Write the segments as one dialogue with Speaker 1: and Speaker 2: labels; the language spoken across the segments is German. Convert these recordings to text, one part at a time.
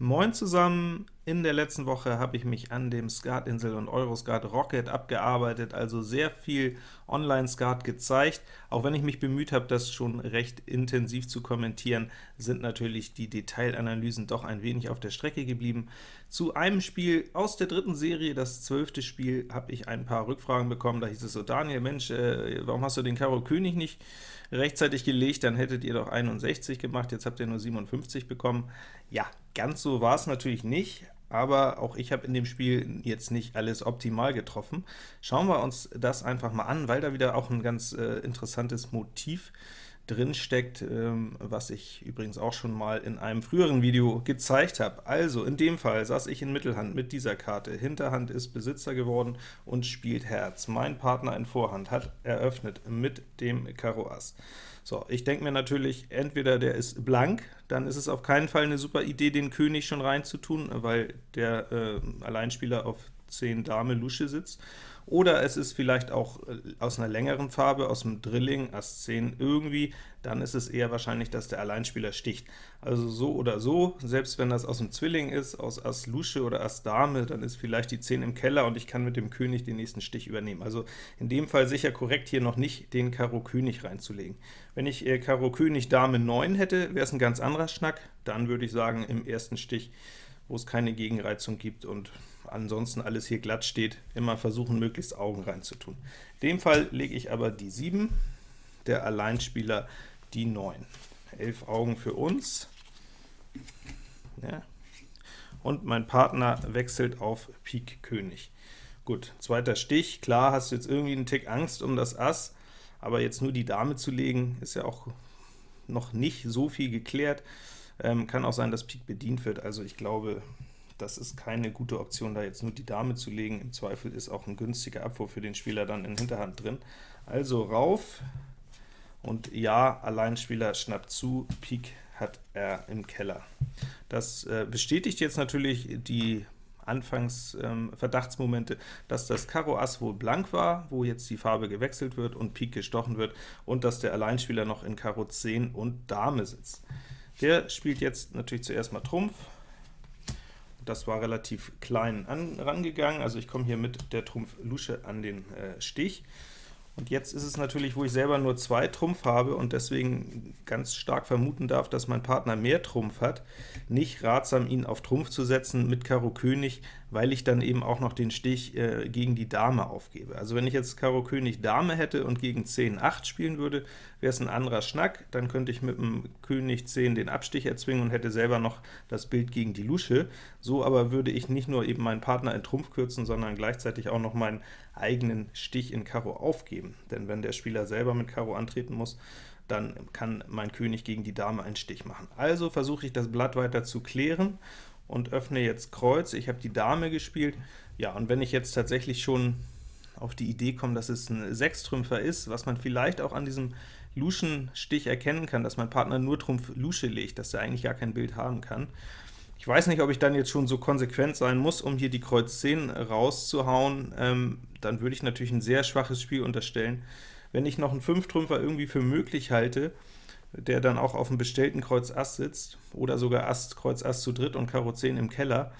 Speaker 1: Moin zusammen! In der letzten Woche habe ich mich an dem Skatinsel und Euroskat Rocket abgearbeitet, also sehr viel Online-Skat gezeigt. Auch wenn ich mich bemüht habe, das schon recht intensiv zu kommentieren, sind natürlich die Detailanalysen doch ein wenig auf der Strecke geblieben. Zu einem Spiel aus der dritten Serie, das zwölfte Spiel, habe ich ein paar Rückfragen bekommen. Da hieß es so, Daniel, Mensch, äh, warum hast du den Karo König nicht rechtzeitig gelegt? Dann hättet ihr doch 61 gemacht, jetzt habt ihr nur 57 bekommen. Ja, ganz so war es natürlich nicht, aber auch ich habe in dem Spiel jetzt nicht alles optimal getroffen. Schauen wir uns das einfach mal an, weil da wieder auch ein ganz äh, interessantes Motiv drin steckt, ähm, was ich übrigens auch schon mal in einem früheren Video gezeigt habe. Also, in dem Fall saß ich in Mittelhand mit dieser Karte. Hinterhand ist Besitzer geworden und spielt Herz. Mein Partner in Vorhand hat eröffnet mit dem Karo Ass. So, ich denke mir natürlich, entweder der ist blank, dann ist es auf keinen Fall eine super Idee, den König schon reinzutun, weil der äh, Alleinspieler auf 10 Dame Lusche sitzt, oder es ist vielleicht auch äh, aus einer längeren Farbe, aus dem Drilling, Ass 10 irgendwie, dann ist es eher wahrscheinlich, dass der Alleinspieler sticht. Also so oder so, selbst wenn das aus dem Zwilling ist, aus Ass Lusche oder Ass Dame, dann ist vielleicht die 10 im Keller und ich kann mit dem König den nächsten Stich übernehmen. Also in dem Fall sicher korrekt, hier noch nicht den Karo König reinzulegen. Wenn ich äh, Karo König Dame 9 hätte, wäre es ein ganz anderer Schnack, dann würde ich sagen, im ersten Stich, wo es keine Gegenreizung gibt und ansonsten alles hier glatt steht, immer versuchen, möglichst Augen reinzutun. In dem Fall lege ich aber die 7, der Alleinspieler die 9. 11 Augen für uns. Ja. Und mein Partner wechselt auf Pik König. Gut, zweiter Stich, klar hast du jetzt irgendwie einen Tick Angst um das Ass, aber jetzt nur die Dame zu legen, ist ja auch noch nicht so viel geklärt. Ähm, kann auch sein, dass Pik bedient wird, also ich glaube, das ist keine gute Option, da jetzt nur die Dame zu legen. Im Zweifel ist auch ein günstiger Abwurf für den Spieler dann in Hinterhand drin. Also rauf, und ja, Alleinspieler schnappt zu, Pik hat er im Keller. Das äh, bestätigt jetzt natürlich die Anfangs-Verdachtsmomente, ähm, dass das Karo Ass wohl blank war, wo jetzt die Farbe gewechselt wird und Pik gestochen wird, und dass der Alleinspieler noch in Karo 10 und Dame sitzt. Der spielt jetzt natürlich zuerst mal Trumpf, das war relativ klein an, rangegangen, also ich komme hier mit der Trumpf Lusche an den äh, Stich. Und jetzt ist es natürlich, wo ich selber nur zwei Trumpf habe und deswegen ganz stark vermuten darf, dass mein Partner mehr Trumpf hat, nicht ratsam, ihn auf Trumpf zu setzen mit Karo König, weil ich dann eben auch noch den Stich äh, gegen die Dame aufgebe. Also wenn ich jetzt Karo König Dame hätte und gegen 10 8 spielen würde, wäre es ein anderer Schnack, dann könnte ich mit dem König 10 den Abstich erzwingen und hätte selber noch das Bild gegen die Lusche. So aber würde ich nicht nur eben meinen Partner in Trumpf kürzen, sondern gleichzeitig auch noch meinen eigenen Stich in Karo aufgeben. Denn wenn der Spieler selber mit Karo antreten muss, dann kann mein König gegen die Dame einen Stich machen. Also versuche ich das Blatt weiter zu klären und öffne jetzt Kreuz. Ich habe die Dame gespielt. Ja, und wenn ich jetzt tatsächlich schon auf die Idee komme, dass es ein Sechstrümpfer ist, was man vielleicht auch an diesem Luschen-Stich erkennen kann, dass mein Partner nur Trumpf Lusche legt, dass er eigentlich gar kein Bild haben kann. Ich weiß nicht, ob ich dann jetzt schon so konsequent sein muss, um hier die Kreuz 10 rauszuhauen. Ähm, dann würde ich natürlich ein sehr schwaches Spiel unterstellen. Wenn ich noch einen Fünftrümpfer irgendwie für möglich halte, der dann auch auf dem bestellten Kreuz Ass sitzt, oder sogar Ass, Kreuz Ass zu dritt und Karo 10 im Keller,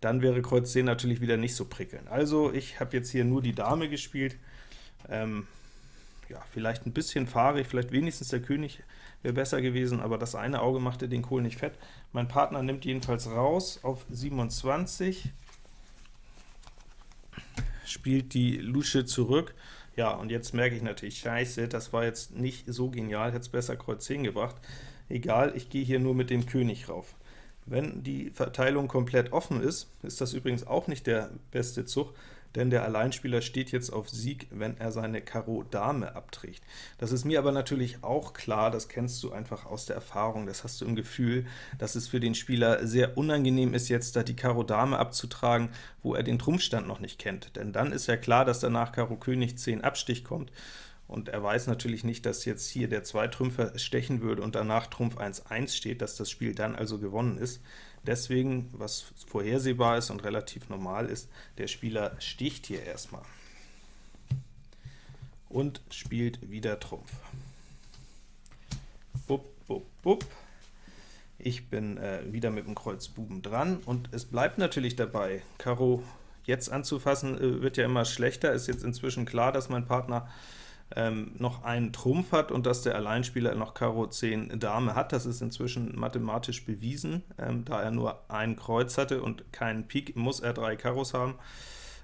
Speaker 1: dann wäre Kreuz 10 natürlich wieder nicht so prickelnd. Also ich habe jetzt hier nur die Dame gespielt, ähm, ja, vielleicht ein bisschen fahrig, vielleicht wenigstens der König wäre besser gewesen, aber das eine Auge machte den Kohl nicht fett. Mein Partner nimmt jedenfalls raus auf 27, spielt die Lusche zurück, ja, und jetzt merke ich natürlich, scheiße, das war jetzt nicht so genial, hätte es besser Kreuz 10 gebracht. Egal, ich gehe hier nur mit dem König rauf. Wenn die Verteilung komplett offen ist, ist das übrigens auch nicht der beste Zug, denn der Alleinspieler steht jetzt auf Sieg, wenn er seine Karo Dame abträgt. Das ist mir aber natürlich auch klar, das kennst du einfach aus der Erfahrung, das hast du im Gefühl, dass es für den Spieler sehr unangenehm ist, jetzt da die Karo Dame abzutragen, wo er den Trumpfstand noch nicht kennt. Denn dann ist ja klar, dass danach Karo König 10 Abstich kommt, und er weiß natürlich nicht, dass jetzt hier der Zweitrümpfer stechen würde und danach Trumpf 1-1 steht, dass das Spiel dann also gewonnen ist. Deswegen, was vorhersehbar ist und relativ normal ist, der Spieler sticht hier erstmal und spielt wieder Trumpf. Bup, bup, bup. Ich bin äh, wieder mit dem Kreuz Buben dran, und es bleibt natürlich dabei, Karo jetzt anzufassen äh, wird ja immer schlechter, ist jetzt inzwischen klar, dass mein Partner ähm, noch einen Trumpf hat und dass der Alleinspieler noch Karo 10 Dame hat. Das ist inzwischen mathematisch bewiesen. Ähm, da er nur ein Kreuz hatte und keinen Pik, muss er drei Karos haben.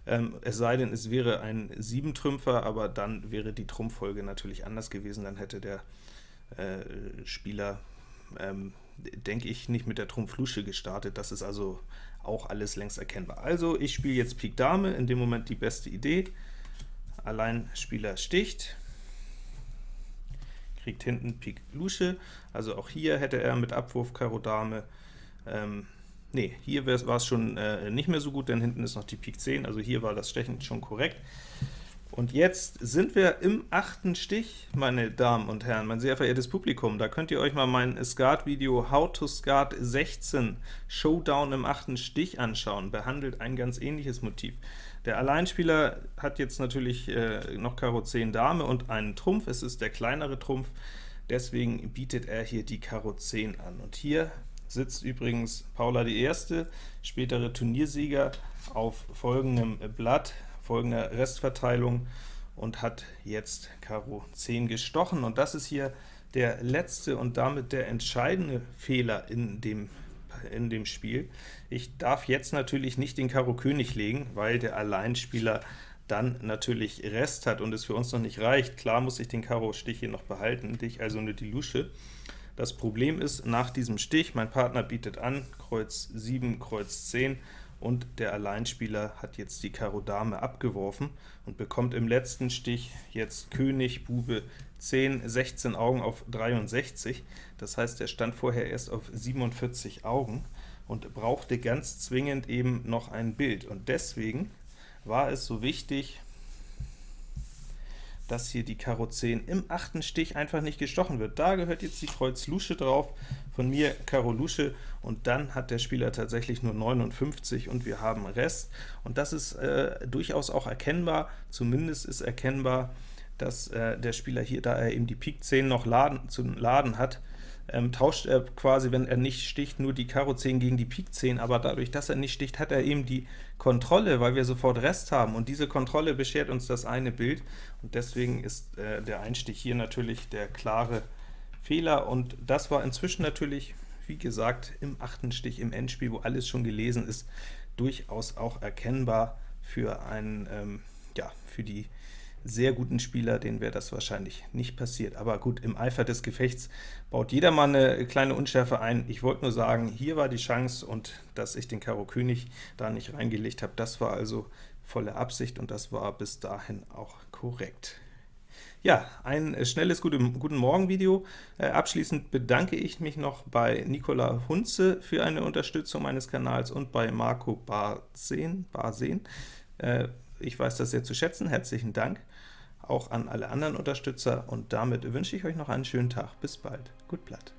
Speaker 1: Ähm, es sei denn, es wäre ein 7-Trümpfer, aber dann wäre die Trumpffolge natürlich anders gewesen. Dann hätte der äh, Spieler, ähm, denke ich, nicht mit der Trumpf-Lusche gestartet. Das ist also auch alles längst erkennbar. Also ich spiele jetzt Pik Dame, in dem Moment die beste Idee. Alleinspieler sticht, kriegt hinten Pik Lusche, also auch hier hätte er mit Abwurf Karo Dame, ähm, nee, hier war es schon äh, nicht mehr so gut, denn hinten ist noch die Pik 10, also hier war das Stechen schon korrekt. Und jetzt sind wir im achten Stich, meine Damen und Herren, mein sehr verehrtes Publikum. Da könnt ihr euch mal mein Skat-Video How to Skat 16 Showdown im achten Stich anschauen. Behandelt ein ganz ähnliches Motiv. Der Alleinspieler hat jetzt natürlich äh, noch Karo 10 Dame und einen Trumpf. Es ist der kleinere Trumpf, deswegen bietet er hier die Karo 10 an. Und hier sitzt übrigens Paula die Erste, spätere Turniersieger, auf folgendem Blatt folgender Restverteilung und hat jetzt Karo 10 gestochen. Und das ist hier der letzte und damit der entscheidende Fehler in dem, in dem Spiel. Ich darf jetzt natürlich nicht den Karo König legen, weil der Alleinspieler dann natürlich Rest hat und es für uns noch nicht reicht. Klar muss ich den Karo-Stich hier noch behalten, dich also nur die Lusche. Das Problem ist, nach diesem Stich, mein Partner bietet an, Kreuz 7, Kreuz 10, und der Alleinspieler hat jetzt die Karo Dame abgeworfen und bekommt im letzten Stich jetzt König, Bube 10, 16 Augen auf 63. Das heißt, er stand vorher erst auf 47 Augen und brauchte ganz zwingend eben noch ein Bild. Und deswegen war es so wichtig, dass hier die Karo 10 im achten Stich einfach nicht gestochen wird. Da gehört jetzt die Kreuz Lusche drauf, von mir Karo Lusche, und dann hat der Spieler tatsächlich nur 59 und wir haben Rest. Und das ist äh, durchaus auch erkennbar, zumindest ist erkennbar, dass äh, der Spieler hier, da er eben die Pik 10 noch laden, zu laden hat, ähm, tauscht er quasi, wenn er nicht sticht, nur die Karo 10 gegen die Pik 10, aber dadurch, dass er nicht sticht, hat er eben die Kontrolle, weil wir sofort Rest haben, und diese Kontrolle beschert uns das eine Bild, und deswegen ist äh, der Einstich hier natürlich der klare Fehler, und das war inzwischen natürlich, wie gesagt, im achten Stich im Endspiel, wo alles schon gelesen ist, durchaus auch erkennbar für einen, ähm, ja, für die sehr guten Spieler, denen wäre das wahrscheinlich nicht passiert. Aber gut, im Eifer des Gefechts baut jeder mal eine kleine Unschärfe ein. Ich wollte nur sagen, hier war die Chance, und dass ich den Karo König da nicht reingelegt habe, das war also volle Absicht, und das war bis dahin auch korrekt. Ja, ein schnelles Guten Morgen-Video. Äh, abschließend bedanke ich mich noch bei Nicola Hunze für eine Unterstützung meines Kanals und bei Marco Barsen. Barsen. Äh, ich weiß das sehr zu schätzen, herzlichen Dank auch an alle anderen Unterstützer, und damit wünsche ich euch noch einen schönen Tag. Bis bald. Gut Blatt.